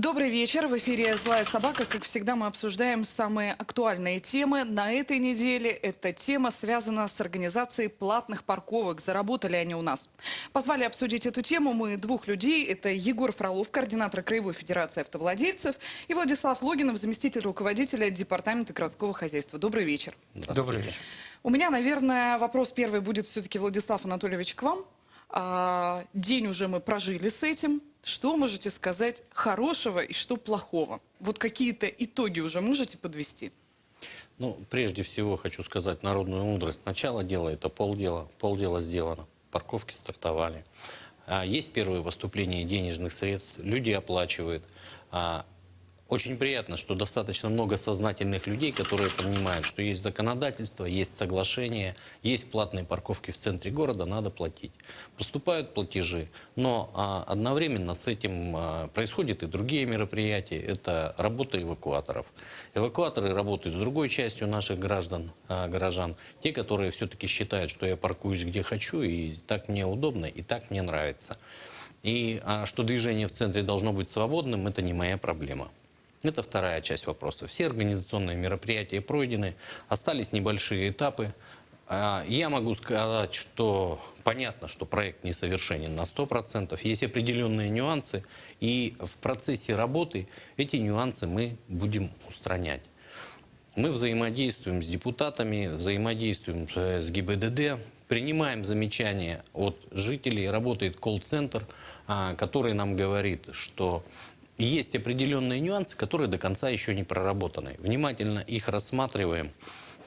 Добрый вечер. В эфире «Злая собака». Как всегда, мы обсуждаем самые актуальные темы. На этой неделе эта тема связана с организацией платных парковок. Заработали они у нас. Позвали обсудить эту тему мы двух людей. Это Егор Фролов, координатор Краевой Федерации автовладельцев, и Владислав Логинов, заместитель руководителя Департамента городского хозяйства. Добрый вечер. Добрый вечер. У меня, наверное, вопрос первый будет все-таки, Владислав Анатольевич, к вам. А, день уже мы прожили с этим. Что можете сказать хорошего и что плохого? Вот какие-то итоги уже можете подвести? Ну, прежде всего хочу сказать народную мудрость. Начало дела – это полдела. Полдела сделано. Парковки стартовали. А есть первые поступления денежных средств. Люди оплачивают. Очень приятно, что достаточно много сознательных людей, которые понимают, что есть законодательство, есть соглашение, есть платные парковки в центре города, надо платить. Поступают платежи, но а, одновременно с этим а, происходят и другие мероприятия. Это работа эвакуаторов. Эвакуаторы работают с другой частью наших граждан, а, горожан. Те, которые все-таки считают, что я паркуюсь где хочу, и так мне удобно, и так мне нравится. И а, что движение в центре должно быть свободным, это не моя проблема. Это вторая часть вопроса. Все организационные мероприятия пройдены, остались небольшие этапы. А, я могу сказать, что понятно, что проект несовершенен на 100%, есть определенные нюансы, и в процессе работы эти нюансы мы будем устранять. Мы взаимодействуем с депутатами, взаимодействуем с ГИБДД, принимаем замечания от жителей, работает колл-центр, а, который нам говорит, что есть определенные нюансы, которые до конца еще не проработаны. Внимательно их рассматриваем.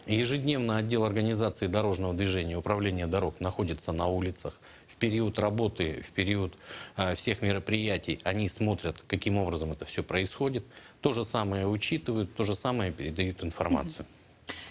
Ежедневно отдел организации дорожного движения управления дорог находится на улицах. В период работы, в период э, всех мероприятий они смотрят, каким образом это все происходит. То же самое учитывают, то же самое передают информацию.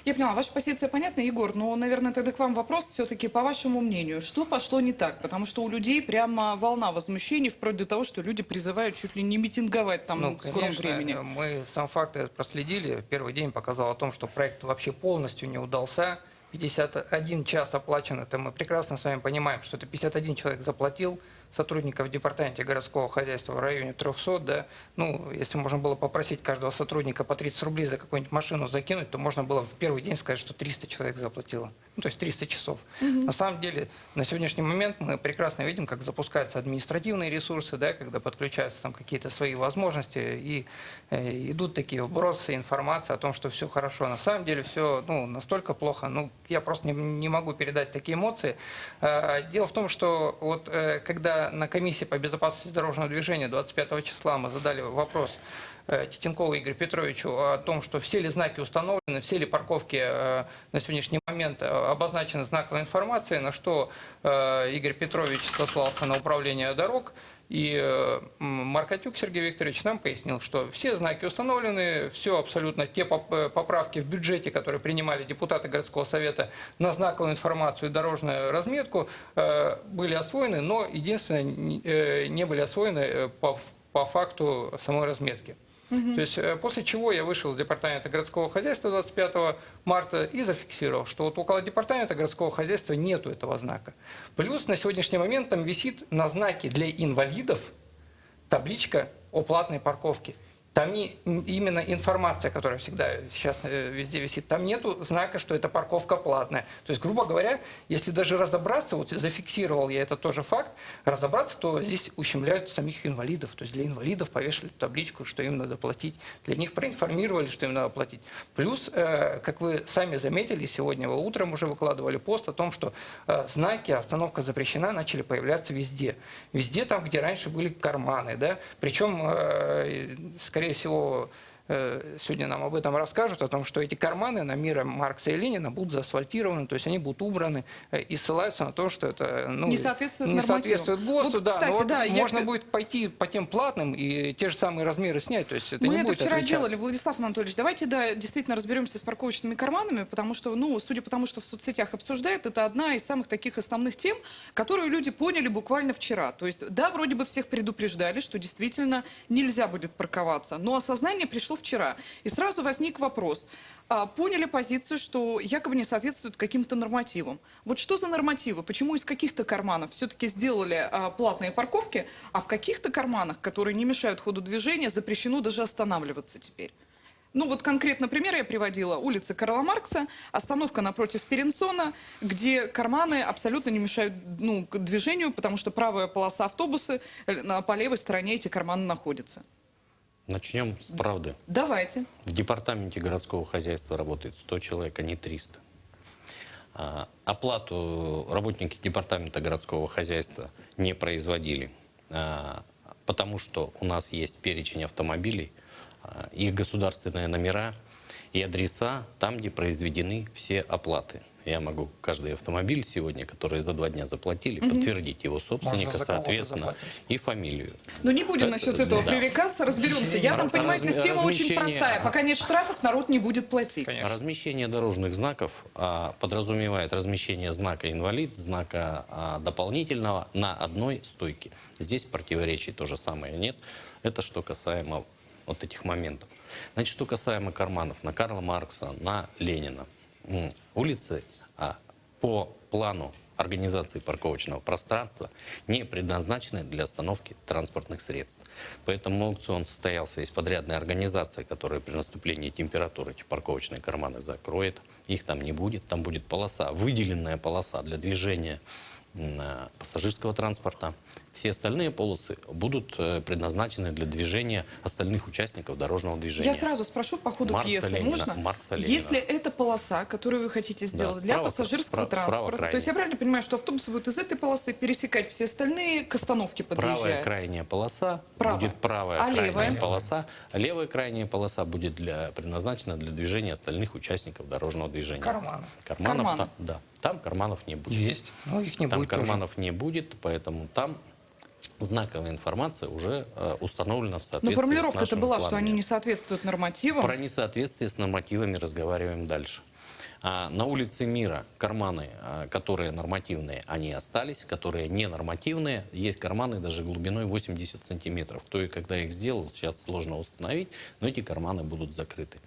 Я поняла, ваша позиция понятна, Егор, но, наверное, тогда к вам вопрос все-таки по вашему мнению. Что пошло не так? Потому что у людей прямо волна возмущений, вплоть до того, что люди призывают чуть ли не митинговать там ну, в скором конечно, времени. мы сам факт проследили. Первый день показал о том, что проект вообще полностью не удался. 51 час оплачен, это мы прекрасно с вами понимаем, что это 51 человек заплатил, сотрудников в департаменте городского хозяйства в районе 300, да, ну, если можно было попросить каждого сотрудника по 30 рублей за какую-нибудь машину закинуть, то можно было в первый день сказать, что 300 человек заплатило, ну, то есть 300 часов. Угу. На самом деле, на сегодняшний момент мы прекрасно видим, как запускаются административные ресурсы, да, когда подключаются там какие-то свои возможности, и э, идут такие вбросы, информация о том, что все хорошо. На самом деле все, ну, настолько плохо, ну, я просто не, не могу передать такие эмоции. Э, дело в том, что вот э, когда на комиссии по безопасности дорожного движения 25 числа мы задали вопрос Титенкову Игорю Петровичу о том, что все ли знаки установлены, все ли парковки э, на сегодняшний момент э, обозначены знаковой информацией, на что Игорь Петрович сослался на управление дорог. И Маркотюк Сергей Викторович нам пояснил, что все знаки установлены, все абсолютно те поправки в бюджете, которые принимали депутаты городского совета на знаковую информацию и дорожную разметку, были освоены, но единственное, не были освоены по факту самой разметки. То есть э, после чего я вышел из департамента городского хозяйства 25 марта и зафиксировал, что вот около департамента городского хозяйства нету этого знака. Плюс на сегодняшний момент там висит на знаке для инвалидов табличка о платной парковке. Там не именно информация, которая всегда сейчас э, везде висит, там нету знака, что эта парковка платная. То есть, грубо говоря, если даже разобраться, вот зафиксировал я это тоже факт, разобраться, то здесь ущемляют самих инвалидов. То есть для инвалидов повешали табличку, что им надо платить. Для них проинформировали, что им надо платить. Плюс, э, как вы сами заметили, сегодня утром уже выкладывали пост о том, что э, знаки «Остановка запрещена» начали появляться везде. Везде там, где раньше были карманы. Да? Причем, скорее скорее всего, сегодня нам об этом расскажут, о том, что эти карманы на мира Маркса и Ленина будут заасфальтированы, то есть они будут убраны э, и ссылаются на то, что это ну, не соответствует, не соответствует ГОСТу. Вот, да, кстати, вот да, можно я... будет пойти по тем платным и те же самые размеры снять. То есть это Мы не это будет вчера отличаться. делали, Владислав Анатольевич. Давайте да, действительно разберемся с парковочными карманами, потому что, ну, судя по тому, что в соцсетях обсуждают, это одна из самых таких основных тем, которую люди поняли буквально вчера. То есть, да, вроде бы всех предупреждали, что действительно нельзя будет парковаться, но осознание пришло произошло вчера. И сразу возник вопрос. А, Поняли позицию, что якобы не соответствует каким-то нормативам. Вот что за нормативы? Почему из каких-то карманов все-таки сделали а, платные парковки, а в каких-то карманах, которые не мешают ходу движения, запрещено даже останавливаться теперь? Ну вот конкретно пример я приводила. Улица Карла Маркса, остановка напротив Перенсона, где карманы абсолютно не мешают ну, движению, потому что правая полоса автобуса, э, на, по левой стороне эти карманы находятся. Начнем с правды. Давайте. В департаменте городского хозяйства работает 100 человек, а не 300. А, Оплату работники департамента городского хозяйства не производили, а, потому что у нас есть перечень автомобилей, а, их государственные номера и адреса там, где произведены все оплаты. Я могу каждый автомобиль сегодня, который за два дня заплатили, подтвердить его собственника, соответственно, и фамилию. Но не будем Это- насчет этого да. пререкаться, разберемся. Я там Раз- понимаю, разми- система очень простая. Пока нет штрафов, народ не будет платить. Конечно. Размещение дорожных знаков а, подразумевает размещение знака инвалид, знака а, дополнительного на одной стойке. Здесь противоречий то же самое нет. Это что касаемо вот этих моментов. Значит, что касаемо карманов на Карла Маркса, на Ленина. Улицы а, по плану организации парковочного пространства не предназначены для остановки транспортных средств. Поэтому аукцион состоялся из подрядной организации, которая при наступлении температуры эти парковочные карманы закроет. Их там не будет. Там будет полоса, выделенная полоса для движения а, пассажирского транспорта. Все остальные полосы будут э, предназначены для движения остальных участников дорожного движения. Я сразу спрошу по ходу Маркса пьесы. Ленина, Можно? Маркса Ленина. Если это полоса, которую вы хотите сделать для справа- пассажирского справа- справа транспорта, то есть я правильно понимаю, что автобусы будут из этой полосы пересекать все остальные к остановке Правая подъезжая? крайняя полоса Правая. будет правая А крайняя левая? полоса. а Левая крайняя полоса будет для, предназначена для движения остальных участников дорожного движения. Карманы. Карманов Карманы. там, да. Там карманов не будет. Есть. Но их не там будет тоже. карманов не будет, поэтому там знаковая информация уже э, установлена в Но соответствии с формулировка-то нашими была, что планами. они не соответствуют нормативам. Про несоответствие с нормативами разговариваем дальше. А, на улице Мира карманы, а, которые нормативные, они остались, которые не нормативные, есть карманы даже глубиной 80 сантиметров. Кто и когда их сделал, сейчас сложно установить, но эти карманы будут закрыты.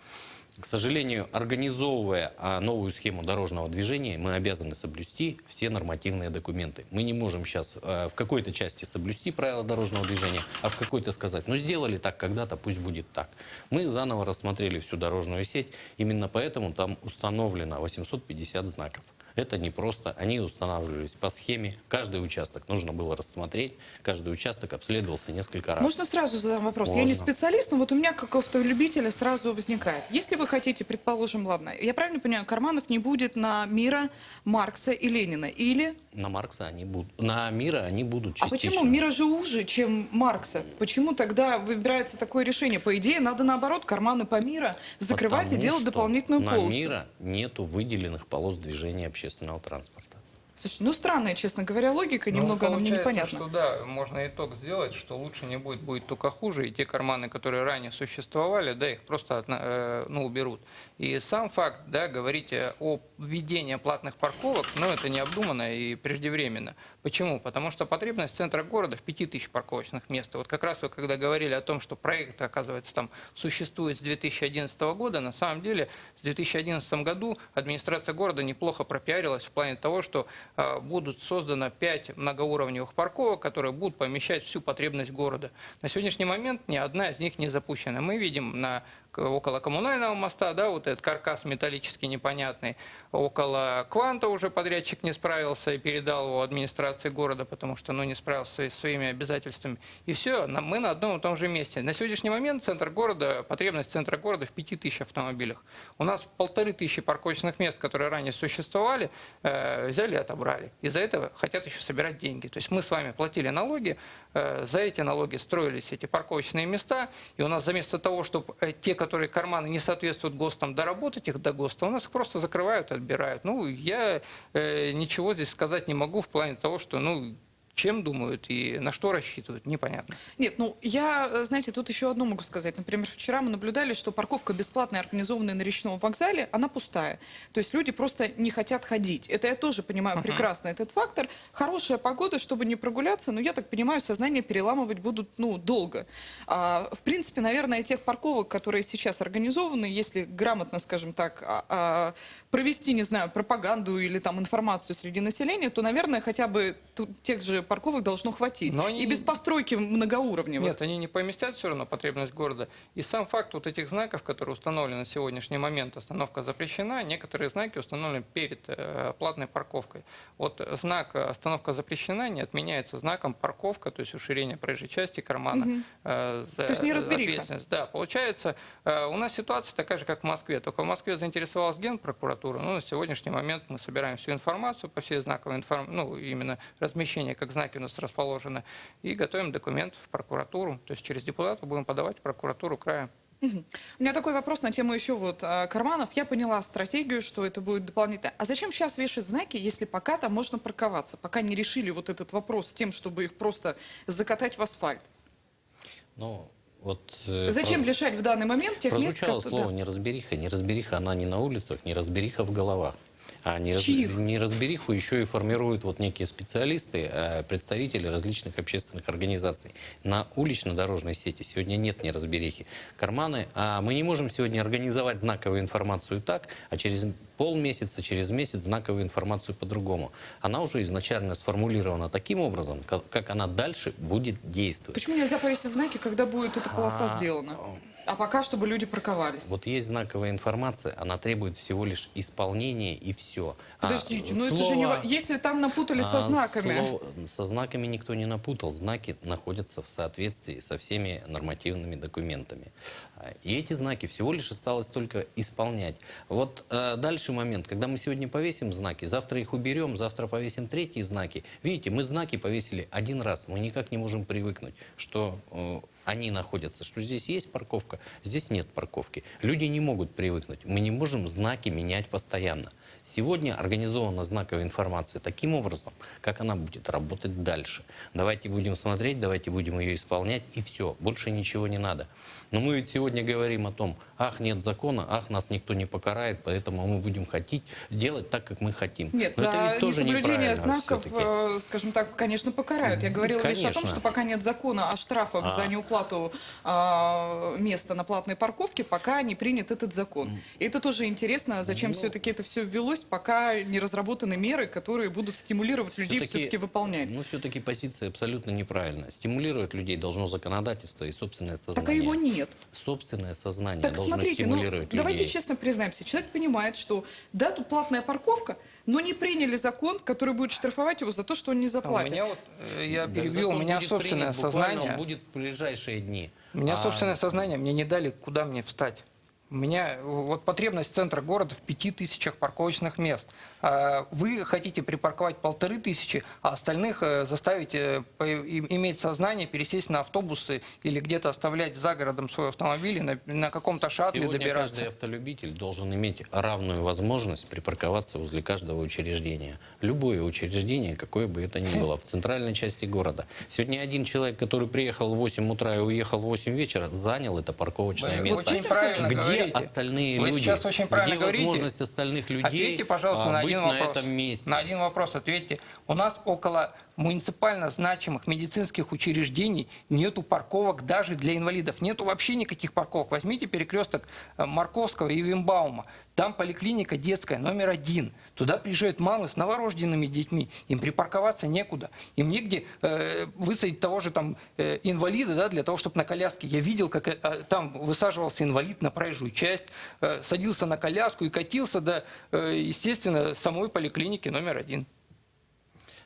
К сожалению, организовывая а, новую схему дорожного движения, мы обязаны соблюсти все нормативные документы. Мы не можем сейчас в какой-то части соблюсти правила дорожного движения, а в какой-то сказать, ну сделали так когда-то, пусть будет так. Мы заново рассмотрели всю дорожную сеть, именно поэтому там установлено 850 знаков. Это не просто, они устанавливались по схеме, каждый участок нужно было рассмотреть, каждый участок обследовался несколько раз. Можно сразу задам вопрос? Я не Можно. специалист, но вот у меня как автолюбителя сразу возникает. Если вы хотите, предположим, ладно, я правильно понимаю, карманов не будет на Мира, Маркса и Ленина? Или... На Маркса они будут, на Мира они будут А частично. почему Мира же уже, чем Маркса? Почему тогда выбирается такое решение? По идее, надо наоборот карманы по Мира закрывать и Потому делать что дополнительную на полосу. Мира нету выделенных полос движения общественного транспорта. Слушайте, ну странная, честно говоря, логика, Ну, немного она мне непонятна. что да, можно итог сделать, что лучше не будет, будет только хуже, и те карманы, которые ранее существовали, да, их просто э, ну, уберут. И сам факт, да, говорить о введении платных парковок, ну, это необдуманно и преждевременно. Почему? Потому что потребность центра города в 5000 парковочных мест. Вот как раз вы когда говорили о том, что проект, оказывается, там существует с 2011 года, на самом деле в 2011 году администрация города неплохо пропиарилась в плане того, что э, будут создано 5 многоуровневых парковок, которые будут помещать всю потребность города. На сегодняшний момент ни одна из них не запущена. Мы видим на около коммунального моста, да, вот этот каркас металлический непонятный. Около Кванта уже подрядчик не справился и передал его администрации города, потому что ну, не справился со своими обязательствами. И все, мы на одном и том же месте. На сегодняшний момент центр города, потребность центра города в 5000 автомобилях. У нас полторы тысячи парковочных мест, которые ранее существовали, э, взяли и отобрали. Из-за этого хотят еще собирать деньги. То есть мы с вами платили налоги, за эти налоги строились эти парковочные места, и у нас заместо того, чтобы те, которые карманы не соответствуют ГОСТам, доработать их до ГОСТа, у нас их просто закрывают отбирают. Ну, я э, ничего здесь сказать не могу в плане того, что, ну, чем думают и на что рассчитывают, непонятно. Нет, ну я, э, знаете, тут еще одно могу сказать. Например, вчера мы наблюдали, что парковка бесплатная, организованная на речном вокзале, она пустая. То есть люди просто не хотят ходить. Это я тоже понимаю прекрасно, этот фактор. Хорошая погода, чтобы не прогуляться, но я так понимаю, сознание переламывать будут, ну, долго. А, в принципе, наверное, тех парковок, которые сейчас организованы, если грамотно, скажем так, а, а, провести, не знаю, пропаганду или там информацию среди населения, то, наверное, хотя бы тех же парковок должно хватить. Но они И без не- постройки многоуровневой. Нет, они не поместят все равно потребность города. И сам факт вот этих знаков, которые установлены на сегодняшний момент, остановка запрещена, некоторые знаки установлены перед э, платной парковкой. Вот знак э, остановка запрещена не отменяется знаком парковка, то есть уширение проезжей части кармана. э, за То есть неразбериха. ответственность. Да, получается, э, у нас ситуация такая же, как в Москве. Только в Москве заинтересовалась генпрокуратура. Ну, на сегодняшний момент мы собираем всю информацию по всей знаковой информации, ну, именно размещение, как знаки у нас расположены, и готовим документ в прокуратуру. То есть через депутатов будем подавать в прокуратуру края. У меня такой вопрос на тему еще вот а, карманов. Я поняла стратегию, что это будет дополнительно. А зачем сейчас вешать знаки, если пока там можно парковаться? Пока не решили вот этот вопрос с тем, чтобы их просто закатать в асфальт. Ну, вот, э, Зачем про- лишать в данный момент тех мест, Прозвучало слово да. неразбериха. Неразбериха, она не на улицах, неразбериха в головах. А нераз- чьих? неразбериху еще и формируют вот некие специалисты, э, представители различных общественных организаций. На улично-дорожной сети сегодня нет неразберихи. Карманы, а мы не можем сегодня организовать знаковую информацию так, а через полмесяца, через месяц знаковую информацию по-другому. Она уже изначально сформулирована таким образом, как, как она дальше будет действовать. Почему нельзя повесить знаки, когда будет эта полоса А, сделана? А пока, чтобы люди парковались. Вот есть знаковая информация, она требует всего лишь исполнения и все. Подождите, ну это же не... Если там напутали со знаками... со знаками никто не напутал. Знаки находятся в соответствии со всеми нормативными документами. А, И эти знаки всего лишь осталось только исполнять. Вот э, дальше момент, когда мы сегодня повесим знаки, завтра их уберем, завтра повесим третьи знаки. Видите, мы знаки повесили один раз, мы никак не можем привыкнуть, что э, они находятся, что здесь есть парковка, здесь нет парковки. Люди не могут привыкнуть. Мы не можем знаки менять постоянно. Сегодня организована знаковая информация таким образом, как она будет работать дальше. Давайте будем смотреть, давайте будем ее исполнять, и все. Больше ничего не надо. Но мы ведь сегодня говорим о том, ах, нет закона, ах, нас никто не покарает, поэтому мы будем хотеть делать так, как мы хотим. Нет, Но это за ведь тоже несоблюдение знаков, э, скажем так, конечно, покарают. Я говорила лишь о том, Конечно. что пока нет закона о штрафах А. за неуплату а, места на платной парковке, пока не принят этот закон. И это тоже интересно, зачем Ну. все-таки это все ввелось, пока не разработаны меры, которые будут стимулировать людей все-таки выполнять. Ну, все-таки позиция абсолютно неправильная. Стимулировать людей должно законодательство и собственное Так а сознание. его нет. Собственное сознание Так должно смотрите, ну, стимулировать давайте людей. честно признаемся, человек понимает, что да, тут платная парковка, но не приняли закон, который будет штрафовать его за то, что он не А У заплатит. меня вот, э, я Да, перебил, у меня собственное принят буквально, сознание. Он будет в ближайшие дни. У меня А, собственное сознание, мне не дали, куда мне встать. У меня вот потребность центра города в пяти тысячах парковочных мест. А Вы хотите припарковать полторы тысячи, а остальных э, заставить э, иметь сознание, пересесть на автобусы или где-то оставлять за городом свой автомобиль и на, на каком-то шаттле Сегодня добираться. каждый автолюбитель должен иметь равную возможность припарковаться возле каждого учреждения. Любое учреждение, какое бы это ни было, в центральной части города. Сегодня один человек, который приехал в 8 утра и уехал в 8 вечера, занял это парковочное Вы место. очень правильно Где говорите. остальные Вы люди? сейчас очень правильно Где говорите. возможность остальных людей Ответьте, пожалуйста, а, на один на вопрос. этом месте? На один вопрос ответьте. У нас около муниципально значимых медицинских учреждений нету парковок даже для инвалидов. Нету вообще никаких парковок. Возьмите перекресток э, Марковского и Вимбаума. Там поликлиника детская номер один. Туда приезжают мамы с новорожденными детьми. Им припарковаться некуда. Им негде э, высадить того же там э, инвалида, да, для того, чтобы на коляске. Я видел, как э, э, там высаживался инвалид на проезжую часть, э, садился на коляску и катился до, э, естественно, самой поликлиники номер один.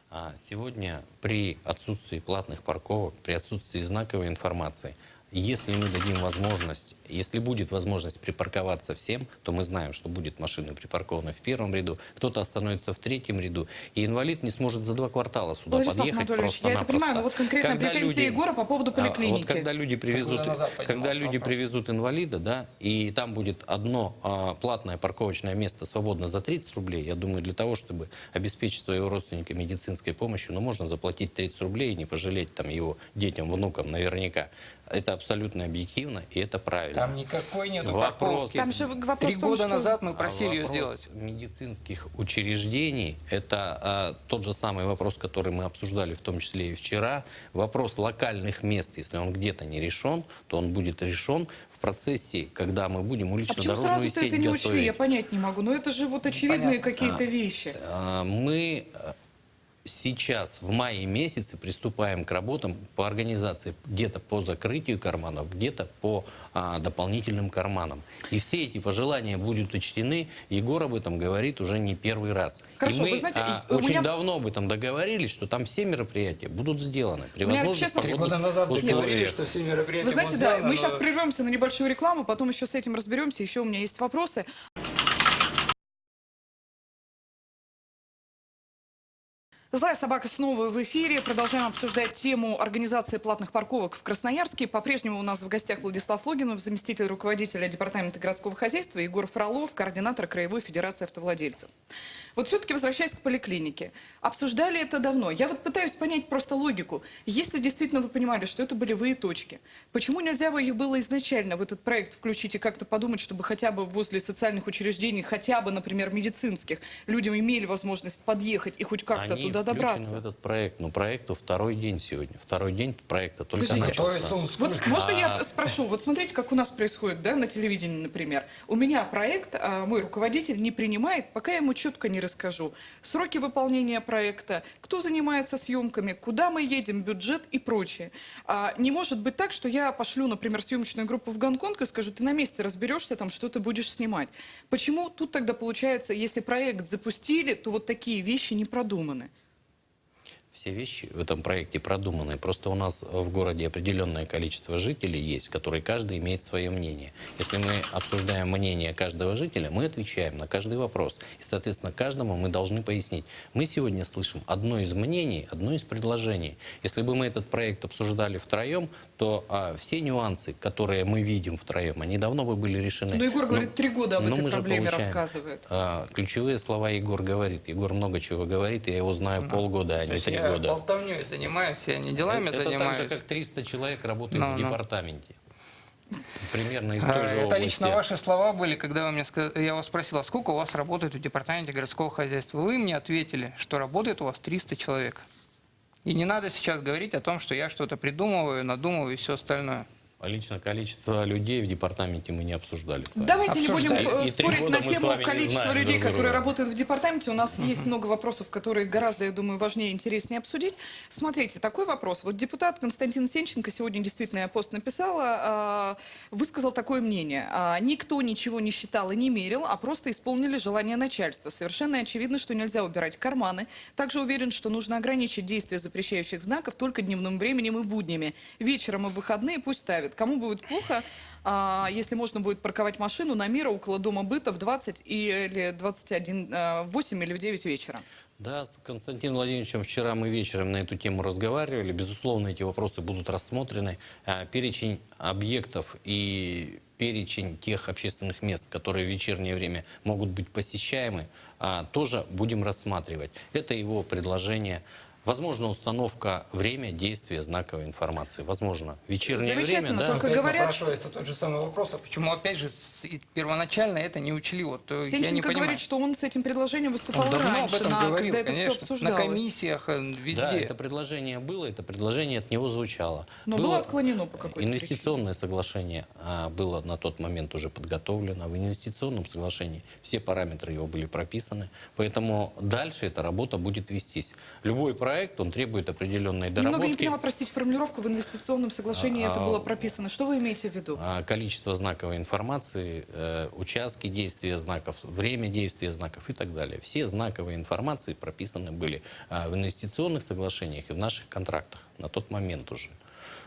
А сегодня при отсутствии платных парковок, при отсутствии знаковой информации, Если мы дадим возможность, если будет возможность припарковаться всем, то мы знаем, что будет машины припаркованы в первом ряду, кто-то остановится в третьем ряду, и инвалид не сможет за два квартала сюда Владислав подъехать Анатольевич, я это понимаю, но вот конкретно Когда претензии Егора по поводу а, поликлиники. Вот когда люди привезут, когда люди вопрос. привезут инвалида, да, и там будет одно а, платное парковочное место свободно за 30 рублей, я думаю, для того, чтобы обеспечить своего родственника медицинской помощью, ну, можно заплатить 30 рублей и не пожалеть там его детям, внукам, наверняка. Это абсолютно объективно, и это правильно. Там никакой нет Вопрос. Там же вопрос Три том, года что- назад мы А просили ее вопрос сделать. медицинских учреждений – это а, тот же самый вопрос, который мы обсуждали в том числе и вчера. Вопрос локальных мест, если он где-то не решен, то он будет решен в процессе, когда мы будем А почему улично-дорожную сразу-то сеть это не учли? Я готовить. понять не могу. Но это же вот очевидные Понятно. какие-то вещи. А, Мы а, сейчас в мае месяце приступаем к работам по организации где-то по закрытию карманов, где-то по а, дополнительным карманам. И все эти пожелания будут учтены. Егор об этом говорит уже не первый раз. Хорошо, и мы вы знаете, а, у очень меня- давно об этом договорились, что там все мероприятия будут сделаны при меня, честно, Три года назад договорились, условиях. что все мероприятия Вы знаете, да, сделаны, мы но- сейчас прервемся на небольшую рекламу, потом еще с этим разберемся. Еще у меня есть вопросы. Злая собака снова в эфире. Продолжаем обсуждать тему организации платных парковок в Красноярске. По-прежнему у нас в гостях Владислав Логинов, заместитель руководителя Департамента городского хозяйства, Егор Фролов, координатор Краевой Федерации автовладельцев. Вот все-таки возвращаясь к поликлинике. Обсуждали это давно. Я вот пытаюсь понять просто логику. Если действительно вы понимали, что это болевые точки, почему нельзя бы их было изначально в этот проект включить и как-то подумать, чтобы хотя бы возле социальных учреждений, хотя бы, например, медицинских, людям имели возможность подъехать и хоть как-то Они туда добраться? в этот проект. Но проекту второй день сегодня. Второй день проекта только Подождите. начался. Вот можно я А- спрошу, вот смотрите, как у нас происходит, да, на телевидении, например. У меня проект, а, мой руководитель не принимает, пока я ему четко не расскажу. Сроки выполнения проекта, кто занимается съемками, куда мы едем, бюджет и прочее. А, не может быть так, что я пошлю, например, съемочную группу в Гонконг и скажу, ты на месте разберешься, там, что ты будешь снимать. Почему тут тогда получается, если проект запустили, то вот такие вещи не продуманы? Все вещи в этом проекте продуманы. Просто у нас в городе определенное количество жителей есть, которые каждый имеет свое мнение. Если мы обсуждаем мнение каждого жителя, мы отвечаем на каждый вопрос. И, соответственно, каждому мы должны пояснить. Мы сегодня слышим одно из мнений, одно из предложений. Если бы мы этот проект обсуждали втроем, то а, все нюансы, которые мы видим втроем, они давно бы были решены. Ну, Егор Но- говорит, три года об но этой проблеме получаем, рассказывает. а, ключевые слова Егор говорит. Егор много чего говорит, я его знаю полгода, а То не три я года. болтовней занимаюсь, я не делами это занимаюсь. так же, как 300 человек работают Ну, в ну. департаменте. Примерно из А, той же Это области. лично ваши слова были, когда вы мне сказ- я вас спросил, а сколько у вас работает в департаменте городского хозяйства? Вы мне ответили, что работает у вас 300 человек. И не надо сейчас говорить о том, что я что-то придумываю, надумываю и все остальное. А Лично количество людей в департаменте мы не обсуждали с вами. Давайте не будем Обсуждали. э, И спорить на тему количества людей, друг которые работают в департаменте. У нас есть много вопросов, которые гораздо, я думаю, важнее и интереснее обсудить. Смотрите, такой вопрос. Вот депутат Константин Сенченко, сегодня действительно я пост написала, а, высказал такое мнение. А, Никто ничего не считал и не мерил, а просто исполнили желание начальства. Совершенно очевидно, что нельзя убирать карманы. Также уверен, что нужно ограничить действие запрещающих знаков только дневным временем и буднями. Вечером и выходные пусть ставят. Кому будет плохо, а, если можно будет парковать машину на мира около дома быта в 20 или 21, а, в 8 или в 9 вечера. Да, с Константином Владимировичем вчера мы вечером на эту тему разговаривали. Безусловно, эти вопросы будут рассмотрены. А, Перечень объектов и перечень тех общественных мест, которые в вечернее время могут быть посещаемы, а, тоже будем рассматривать. Это его предложение. Возможно, установка время действия знаковой информации. Возможно, вечернее время, Замечательно, да. только Опять говорят, напрашивается тот же самый вопрос, а почему опять же первоначально это не учли? Вот, э, не Сенченко понимаю. говорит, что он с этим предложением выступал Он давно раньше, об этом на- говорил, когда это конечно, все обсуждалось. на комиссиях, э, везде. Да, это предложение было, это предложение от него звучало. Но было отклонено по какой-то Инвестиционное соглашение а, было на тот момент уже подготовлено. В инвестиционном соглашении все параметры его были прописаны. Поэтому дальше эта работа будет вестись. Любой проект, он требует определенной Немного не доработки. поняла, простите, формулировку в инвестиционном соглашении это А, было прописано. Что вы имеете в виду? А, Количество знаковой информации, э, участки действия знаков, время действия знаков и так далее. Все знаковые информации прописаны были а, в инвестиционных соглашениях и в наших контрактах на тот момент уже.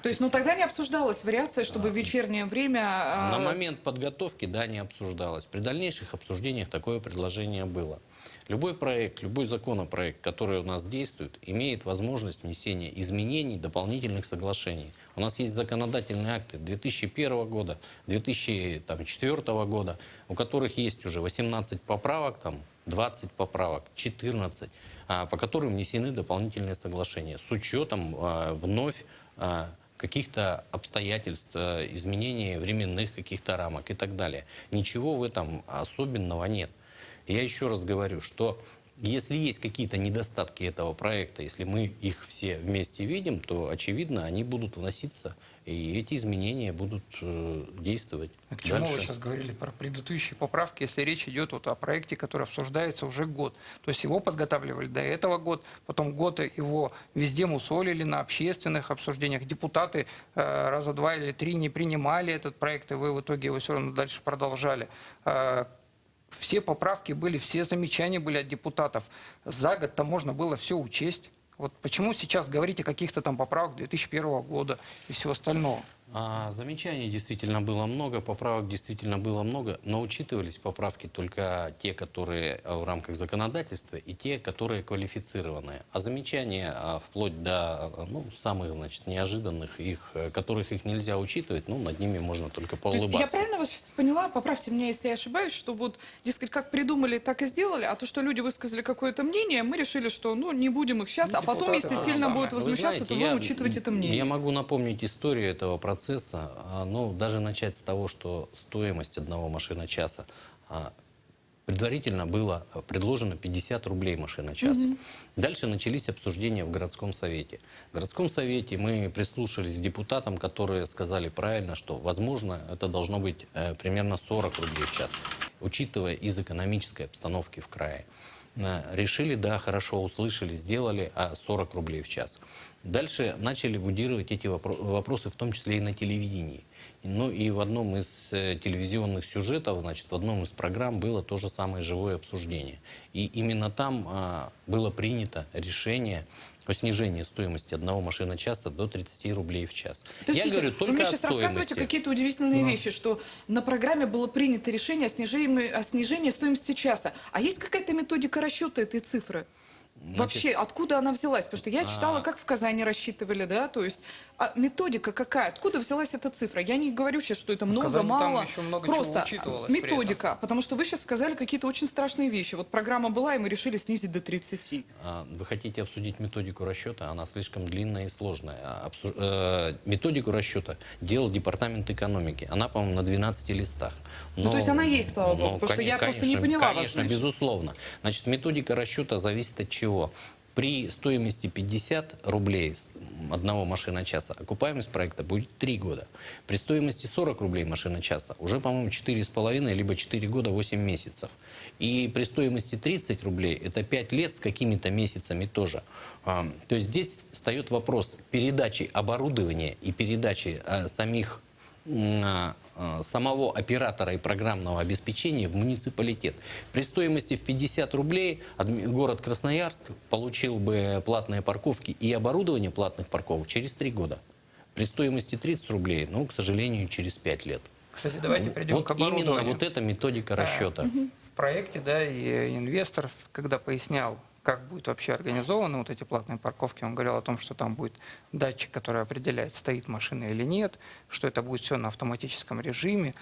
То есть, ну тогда не обсуждалась вариация, чтобы в вечернее время... а, На момент подготовки, да, не обсуждалось. При дальнейших обсуждениях такое предложение было. Любой проект, любой законопроект, который у нас действует, имеет возможность внесения изменений, дополнительных соглашений. У нас есть законодательные акты 2001 года, 2004 года, у которых есть уже 18 поправок, там, 20 поправок, 14, а, по которым внесены дополнительные соглашения с учетом а, вновь а, каких-то обстоятельств, э, изменений временных каких-то рамок и так далее. Ничего в этом особенного нет. Я еще раз говорю, что если есть какие-то недостатки этого проекта, если мы их все вместе видим, то, очевидно, они будут вноситься, и эти изменения будут э, действовать А к чему дальше. вы сейчас говорили про предыдущие поправки, если речь идет вот о проекте, который обсуждается уже год? То есть его подготавливали до этого год, потом год его везде мусолили на общественных обсуждениях. Депутаты э, раза два или три не принимали этот проект, и вы в итоге его все равно дальше продолжали. Э, все поправки были, все замечания были от депутатов. За год-то можно было все учесть. Вот почему сейчас говорить о каких-то там поправках 2001 года и всего остального? А, замечаний действительно было много, поправок действительно было много, но учитывались поправки только те, которые а, в рамках законодательства, и те, которые квалифицированные. А замечания а, вплоть до а, ну, самых значит, неожиданных, их, э, которых их нельзя учитывать, ну, над ними можно только То есть я поулыбаться. правильно вас сейчас поняла, поправьте меня, если я ошибаюсь, что вот, дескать, как придумали, так и сделали, а то, что люди высказали какое-то мнение, мы решили, что ну не будем их сейчас, Ну, а потом, если то сильно будут Вы возмущаться, то знаете, будем я- учитывать это мнение. Я могу напомнить историю этого процесса. А, Ну, даже начать с того, что стоимость одного машина-часа а, предварительно было а, предложено 50 рублей машина-час. Дальше начались обсуждения в городском совете. В городском совете мы прислушались к депутатам, которые сказали правильно, что, возможно, это должно быть э, примерно 40 рублей в час, учитывая из экономической обстановки в крае. Э, Решили, да, хорошо, услышали, сделали, а 40 рублей в час. Дальше начали будировать эти вопро- вопросы, в том числе и на телевидении. Ну и в одном из э, телевизионных сюжетов, значит, в одном из программ было то же самое живое обсуждение. И именно там а, было принято решение о снижении стоимости одного машина-часа до 30 рублей в час. Я Подождите, говорю вы только мне о сейчас рассказываете стоимости. какие-то удивительные вещи, что на программе было принято решение о снижении, о снижении стоимости часа. А есть какая-то методика расчета этой цифры? Вообще, откуда она взялась? Потому что я читала, А. как в Казани рассчитывали, да, то есть а методика какая? Откуда взялась эта цифра? Я не говорю сейчас, что это много, Казани мало. еще много Просто методика, потому что вы сейчас сказали какие-то очень страшные вещи. Вот программа была, и мы решили снизить до 30. А, Вы хотите обсудить методику расчета? Она слишком длинная и сложная. А, обсу- э, Методику расчета делал Департамент экономики. Она, по-моему, на 12 листах. Ну, то есть она есть, слава богу, потому что я просто не поняла вас, Конечно, значит. безусловно. Значит, методика расчета зависит от чего? При стоимости 50 рублей одного машина-часа окупаемость проекта будет 3 года. При стоимости 40 рублей машина-часа уже, по-моему, 4,5 либо 4 года 8 месяцев. И при стоимости 30 рублей это 5 лет с какими-то месяцами тоже. А, То есть здесь встает вопрос передачи оборудования и передачи а, самих самого оператора и программного обеспечения в муниципалитет. При стоимости в 50 рублей город Красноярск получил бы платные парковки и оборудование платных парковок через 3 года. При стоимости 30 рублей, ну, к сожалению, через 5 лет. Кстати, давайте перейдем вот к оборудованию. именно вот эта методика расчета. В проекте, да, и инвестор, когда пояснял, как будет вообще организованы вот эти платные парковки, он говорил о том, что там будет датчик, который определяет, стоит машина или нет, что это будет все на автоматическом режиме.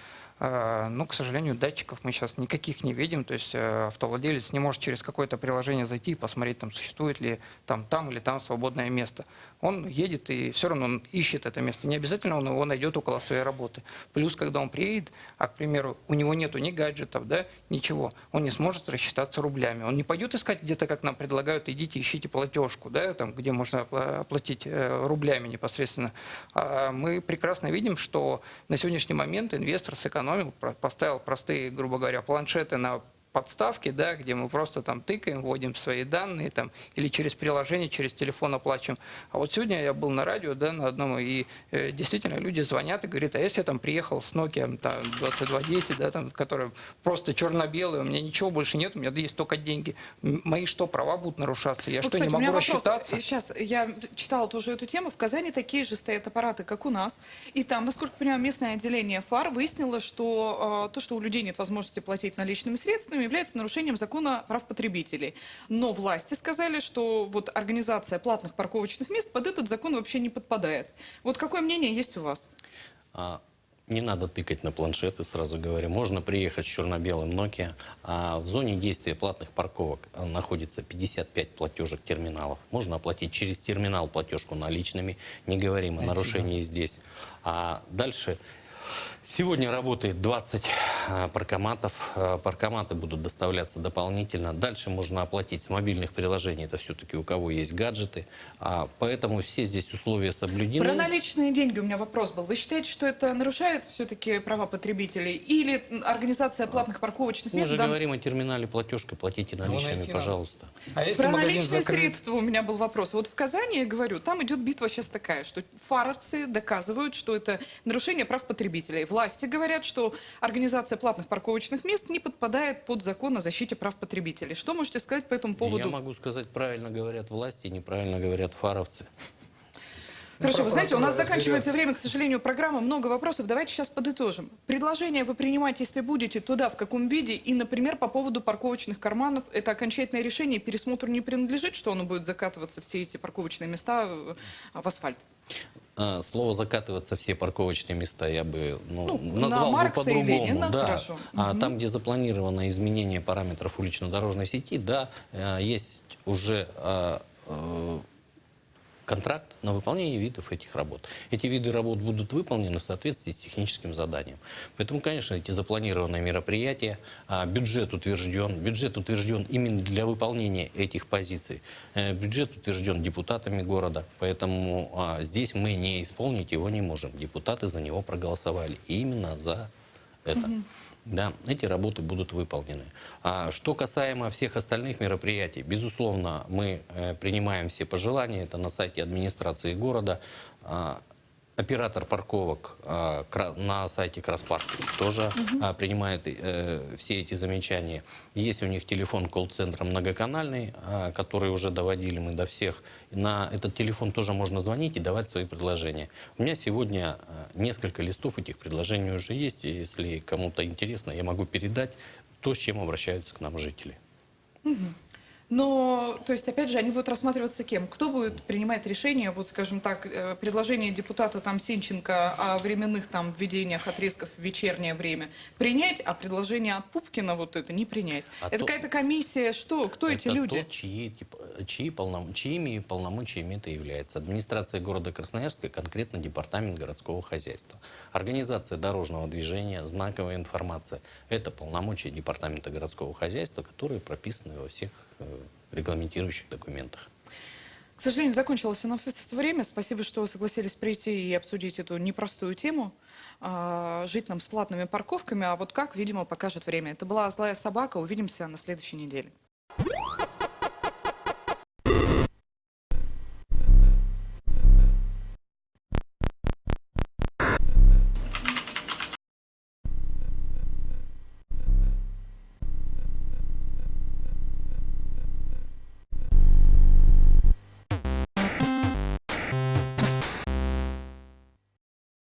А, Но, к сожалению, датчиков мы сейчас никаких не видим, то есть э, автовладелец не может через какое-то приложение зайти и посмотреть, там существует ли там, там или там свободное место. Он едет и все равно он ищет это место. Не обязательно он его найдет около своей работы. Плюс, когда он приедет, а, к примеру, у него нету ни гаджетов, да, ничего, он не сможет рассчитаться рублями. Он не пойдет искать где-то, как нам предлагают, идите, ищите платежку, да, там, где можно опла- оплатить э, рублями непосредственно. А мы прекрасно видим, что на сегодняшний момент инвестор сэкономил, поставил простые, грубо говоря, планшеты на подставки, да, где мы просто там тыкаем, вводим свои данные там, или через приложение, через телефон оплачиваем. А вот сегодня я был на радио, да, на одном, и э, действительно люди звонят и говорят, а если я там приехал с Nokia там, 2210, да, там, которая просто черно-белая, у меня ничего больше нет, у меня есть только деньги. Мои что, права будут нарушаться? Я Вот, что, кстати, не могу вопрос. рассчитаться? Сейчас я читала тоже эту тему. В Казани такие же стоят аппараты, как у нас. И там, насколько я понимаю, местное отделение ФАР выяснило, что э, то, что у людей нет возможности платить наличными средствами, является нарушением закона прав потребителей. Но власти сказали, что вот организация платных парковочных мест под этот закон вообще не подпадает. Вот какое мнение есть у вас? А, Не надо тыкать на планшеты, сразу говорю. Можно приехать с черно-белым Nokia. А в зоне действия платных парковок находится 55 платежек терминалов. Можно оплатить через терминал платежку наличными. Не говорим о нарушении здесь. А дальше Сегодня работает 20 а, паркоматов. А, Паркоматы будут доставляться дополнительно. Дальше можно оплатить с мобильных приложений. Это все-таки у кого есть гаджеты. А, Поэтому все здесь условия соблюдены. Про наличные деньги у меня вопрос был. Вы считаете, что это нарушает все-таки права потребителей? Или организация платных парковочных Мы мест... же дан- говорим о терминале платежки, платите наличными, найти надо. пожалуйста. А Про наличные закрыт? средства у меня был вопрос. Вот в Казани, я говорю, там идет битва сейчас такая, что фаровцы доказывают, что это нарушение прав потребителей. Власти говорят, что организация платных парковочных мест не подпадает под закон о защите прав потребителей. Что можете сказать по этому поводу? Я могу сказать, правильно говорят власти, неправильно говорят фаровцы. Хорошо, вы знаете, у нас заканчивается время, к сожалению, программы. Много вопросов. Давайте сейчас подытожим. Предложение вы принимаете, если будете, туда, в каком виде? И, например, по поводу парковочных карманов, это окончательное решение, пересмотру не принадлежит, что оно будет закатываться, все эти парковочные места э, в асфальт? А, Слово закатываться все парковочные места я бы ну, Ну, на назвал бы Маркса и по-другому. Да. хорошо. А там, где запланировано изменение параметров улично-дорожной сети, да, э, есть уже э, э, контракт на выполнение видов этих работ. Эти виды работ будут выполнены в соответствии с техническим заданием. Поэтому, конечно, эти запланированные мероприятия, а, бюджет утвержден, бюджет утвержден именно для выполнения этих позиций. Э, Бюджет утвержден депутатами города, поэтому а, здесь мы не исполнить его не можем. Депутаты за него проголосовали именно за это. Да, эти работы будут выполнены. А что касаемо всех остальных мероприятий, безусловно, мы э, принимаем все пожелания. Это на сайте администрации города. Оператор парковок а, на сайте Краспарк тоже а, принимает э, все эти замечания. Есть у них телефон колл-центра многоканальный, а, который уже доводили мы до всех. На этот телефон тоже можно звонить и давать свои предложения. У меня сегодня несколько листов этих предложений уже есть. И если кому-то интересно, я могу передать то, с чем обращаются к нам жители. Но, то есть, опять же, они будут рассматриваться кем? Кто будет принимать решение, вот, скажем так, э, предложение депутата там Сенченко о временных там введениях отрезков в вечернее время принять, а предложение от Пупкина вот это не принять? А это то- какая-то комиссия, что? Кто эти это люди? То, чьи, типа, чьи полном- чьими полномочиями это является. Администрация города Красноярска, конкретно департамент городского хозяйства. Организация дорожного движения, знаковая информация. Это полномочия департамента городского хозяйства, которые прописаны во всех регламентирующих документах. К сожалению, закончилось у нас время. Спасибо, что согласились прийти и обсудить эту непростую тему. А, жить нам с платными парковками, а вот как, видимо, покажет время. Это была «Злая собака». Увидимся на следующей неделе.